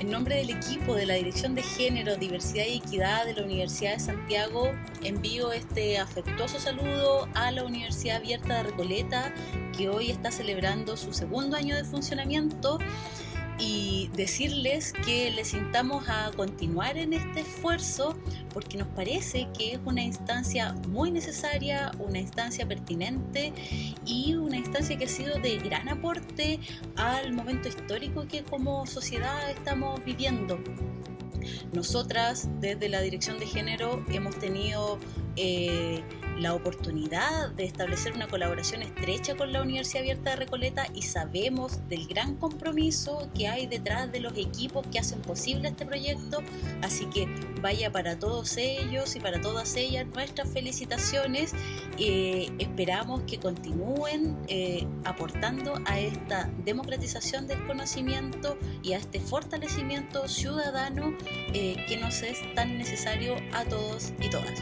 En nombre del equipo de la Dirección de Género, Diversidad y Equidad de la Universidad de Santiago, envío este afectuoso saludo a la Universidad Abierta de Recoleta, que hoy está celebrando su segundo año de funcionamiento y decirles que les invitamos a continuar en este esfuerzo porque nos parece que es una instancia muy necesaria, una instancia pertinente y una instancia que ha sido de gran aporte al momento histórico que como sociedad estamos viviendo. Nosotras desde la Dirección de Género hemos tenido eh, la oportunidad de establecer una colaboración estrecha con la Universidad Abierta de Recoleta y sabemos del gran compromiso que hay detrás de los equipos que hacen posible este proyecto, así que vaya para todos ellos y para todas ellas nuestras felicitaciones. Eh, esperamos que continúen eh, aportando a esta democratización del conocimiento y a este fortalecimiento ciudadano eh, que nos es tan necesario a todos y todas.